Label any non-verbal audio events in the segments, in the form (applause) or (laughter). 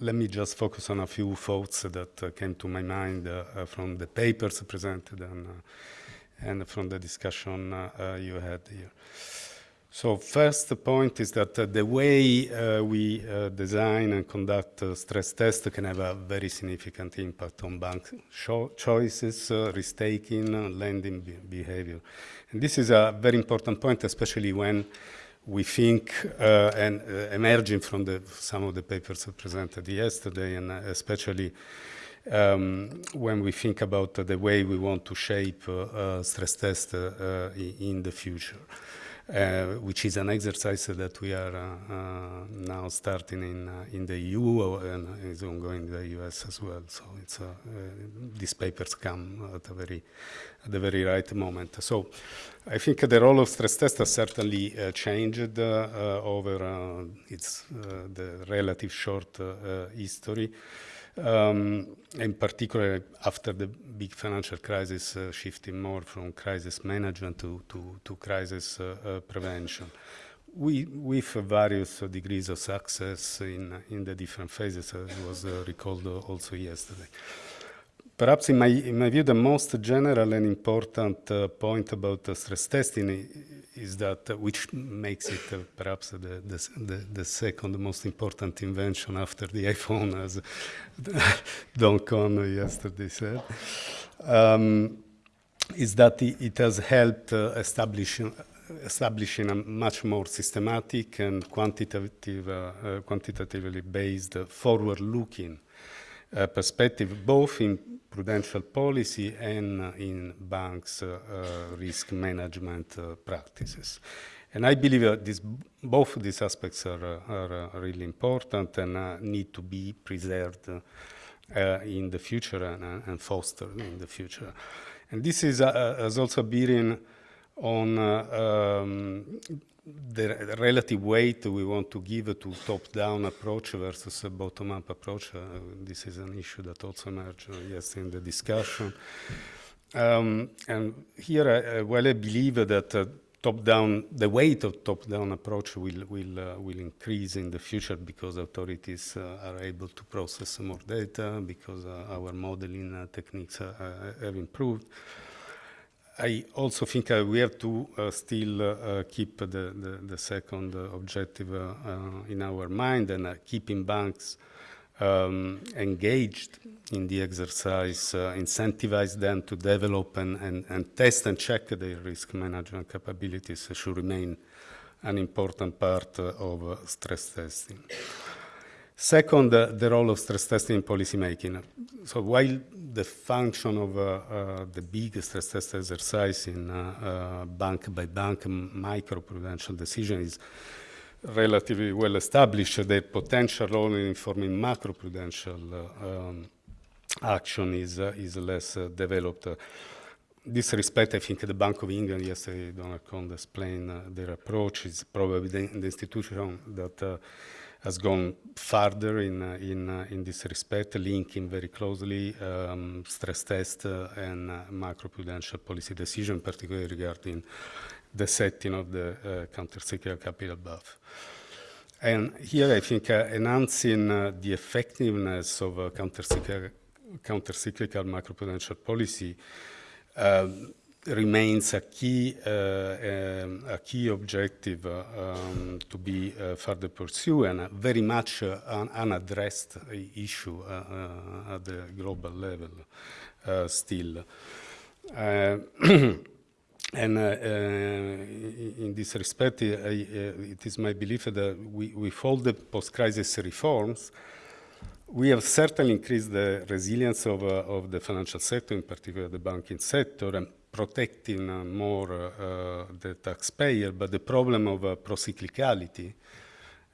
let me just focus on a few thoughts that uh, came to my mind uh, uh, from the papers presented and, and from the discussion you had here. So first point is that uh, the way uh, we uh, design and conduct stress tests can have a very significant impact on bank choices, risk-taking, lending be behavior. And this is a very important point, especially when we think, uh, and uh, emerging from the, some of the papers presented yesterday, and especially um, when we think about the way we want to shape uh, stress tests in the future. Uh, which is an exercise that we are uh, uh, now starting in in the EU and is ongoing in the US as well. So it's these papers come at a very at the very right moment. So I think the role of stress test has certainly uh, changed uh, over uh, its the relative short history. Um, in particular, after the big financial crisis, uh, shifting more from crisis management to, to, to crisis uh, uh, prevention. We, with various degrees of success in, in the different phases, as was uh, recalled also yesterday. Perhaps in my, in my view, the most general and important uh, point about stress testing is that, uh, which makes it uh, perhaps the, the, the, second most important invention after the iPhone, as (laughs) Don Kohn yesterday said, um, is that it, has helped uh, establishing, establishing a much more systematic and quantitative, uh, uh, quantitatively based forward-looking uh, perspective, both in prudential policy and uh, in banks' uh, uh, risk management practices. And I believe this, both these aspects are, are really important and need to be preserved in the future and, and, fostered in the future. And this is, has also bearing on um, the relative weight we want to give to top-down approach versus a bottom-up approach. Uh, this is an issue that also emerged uh, yesterday in the discussion. Um, and here, I, well, I believe that uh, top-down, the weight of top-down approach will will uh, will increase in the future because authorities uh, are able to process more data because uh, our modeling techniques have improved. I also think uh, we have to uh, still uh, keep the, the, the second objective in our mind and keeping banks um, engaged in the exercise, uh, incentivize them to develop and, and, and, test and check their risk management capabilities should remain an important part uh, of uh, stress testing. Second, uh, the role of stress testing in policymaking. So while the function of uh, uh, the big stress test exercise in uh, uh, bank by bank micro-prudential decision is relatively well established, the potential role in informing macro-prudential uh, um, action is, is less developed. This respect, I think the Bank of England yesterday, Donald Kohn explained their approach is probably the, the institution that has gone further in, uh, in, uh, in this respect, linking very closely um, stress test uh, and macroprudential policy decision, particularly regarding the setting of the countercyclical capital buffer. And here I think uh, enhancing uh, the effectiveness of uh, countercyclical, countercyclical macroprudential policy um, remains a key, uh, um, a key objective uh, um, to be uh, further pursued and very much an unaddressed issue at the global level still. (clears throat) And uh, uh, in this respect, uh, it is my belief that we, with all the post-crisis reforms, we have certainly increased the resilience of, of the financial sector, in particular the banking sector, protecting uh, more uh, the taxpayer, but the problem of uh, procyclicality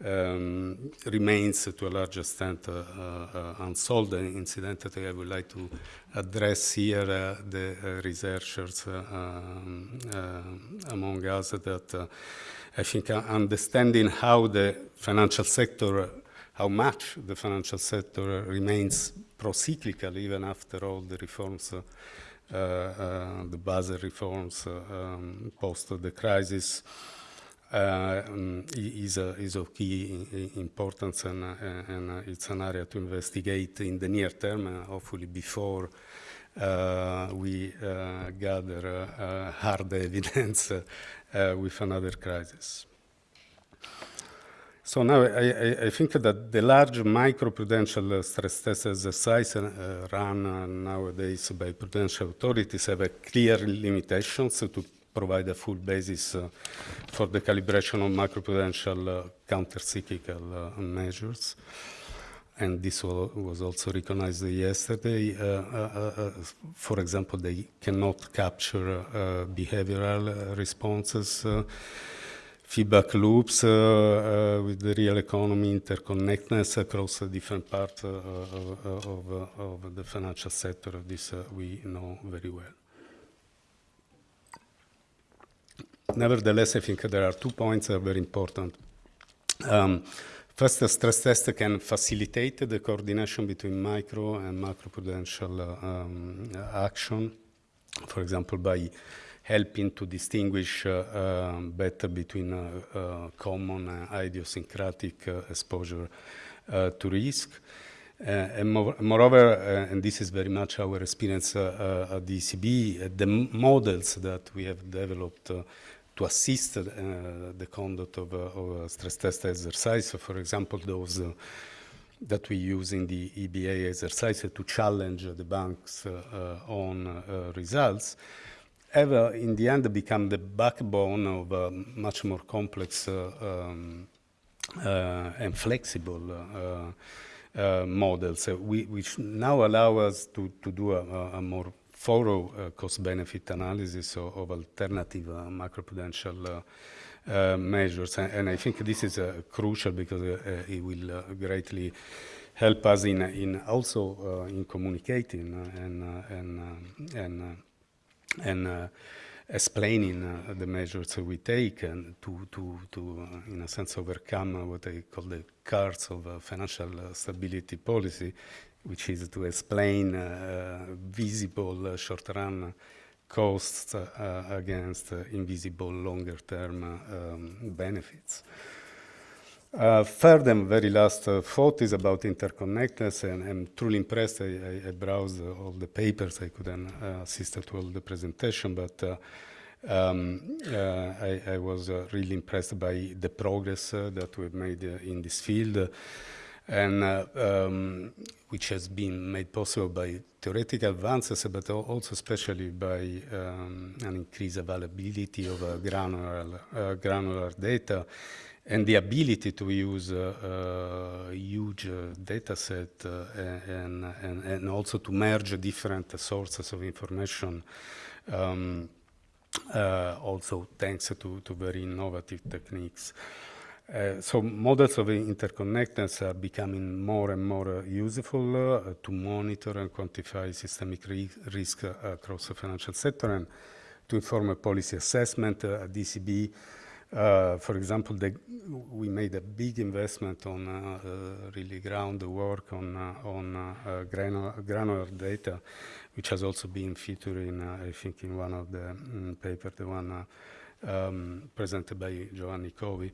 um, remains to a large extent uh, unsolved. And incidentally, I would like to address here the researchers um, among us that I think understanding how the financial sector, how much the financial sector remains procyclical even after all the reforms uh, the Basel reforms uh, um, post the crisis um, is, is of key importance and, and it's an area to investigate in the near term, hopefully before uh, we uh, gather uh, hard (laughs) evidence with another crisis. So now I, I, think that the large microprudential stress test exercise uh, run uh, nowadays by prudential authorities have a clear limitations to provide a full basis uh, for the calibration of macroprudential counter-cyclical measures and this was also recognized yesterday. Uh, uh, uh, for example, they cannot capture behavioral responses, feedback loops with the real economy, interconnectedness across different parts of, of, of, the financial sector. This we know very well. Nevertheless, I think there are two points that are very important. Um, First, the stress test can facilitate the coordination between micro and macroprudential uh, um, action, for example, by helping to distinguish uh, uh, better between uh, uh, common idiosyncratic uh, exposure to risk. and more, moreover, and this is very much our experience at the ECB, the models that we have developed to assist uh, the conduct of, of, a stress test exercise. So for example, those uh, that we use in the EBA exercise to challenge the banks uh, on results have in the end become the backbone of a much more complex um, and flexible uh, models, uh, we, which now allow us to, to do a, a more thorough uh, cost-benefit analysis of, of alternative uh, macroprudential uh, measures. And, and, I think this is crucial because it will greatly help us in, in also in communicating and, and, and, and explaining uh, the measures we take and to, to, to uh, in a sense, overcome what I call the curse of uh, financial stability policy, which is to explain uh, visible uh, short-run costs uh, against invisible longer-term um, benefits. Uh, third and very last uh, thought is about interconnectedness, and I'm truly impressed. I, I, I browsed all the papers. I couldn't uh, assist to all the presentation, but um, I, I, was really impressed by the progress that we've made in this field and uh, um, which has been made possible by theoretical advances, but also especially by um, an increased availability of uh, granular, uh, granular data and the ability to use a uh, huge uh, data set uh, and, and, and, also to merge different sources of information um, also thanks to, to very innovative techniques. Uh, so models of interconnectedness are becoming more and more uh, useful uh, to monitor and quantify systemic ri risk uh, across the financial sector and to inform a policy assessment uh, at DCB. For example, the, we made a big investment on really groundwork on, on granular, granular, data, which has also been featured in, I think, in one of the um, papers, the one um, presented by Giovanni Covi.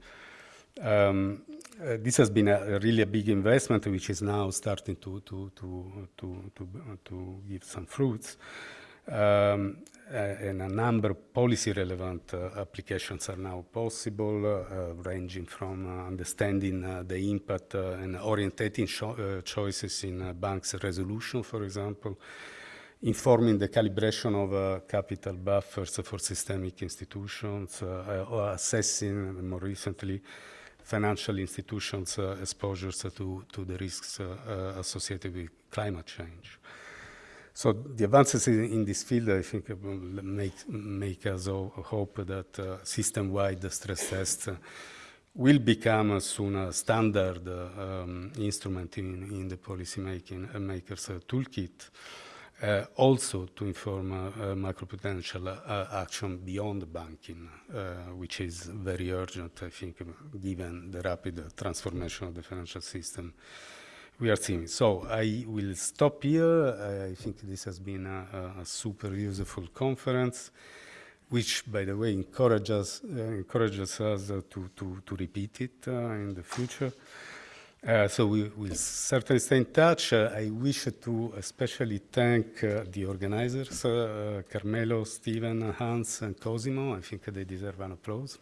Um, uh, this has been a, a, really a big investment, which is now starting to to to to to, to give some fruits. Um, uh, and a number of policy-relevant uh, applications are now possible, uh, ranging from uh, understanding uh, the impact and orientating choices in banks' resolution, for example, informing the calibration of capital buffers for systemic institutions, or assessing, more recently, financial institutions' uh, exposures to, to the risks uh, uh, associated with climate change. So the advances in, in this field, I think, make, make us hope that uh, system-wide stress tests will become soon a standard uh, um, instrument in, in the policy making uh, makers toolkit. Uh, also to inform uh, uh, macroprudential action beyond banking, which is very urgent, I think, given the rapid transformation of the financial system we are seeing. So I will stop here. I think this has been a, a super useful conference. which, by the way, encourages, uh, encourages us uh, to, to, to repeat it uh, in the future. Uh, so we will certainly stay in touch. Uh, I wish to especially thank uh, the organizers, Carmelo, Steven, Hans, and Cosimo. I think they deserve an applause.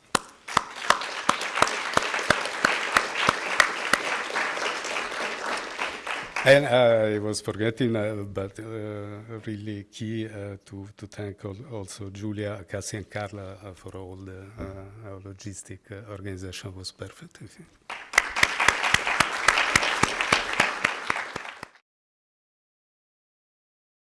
And uh, I was forgetting, uh, but uh, really key uh, to, to thank al also Julia, Cassie, and Carla uh, for all the uh, logistic organization was perfect.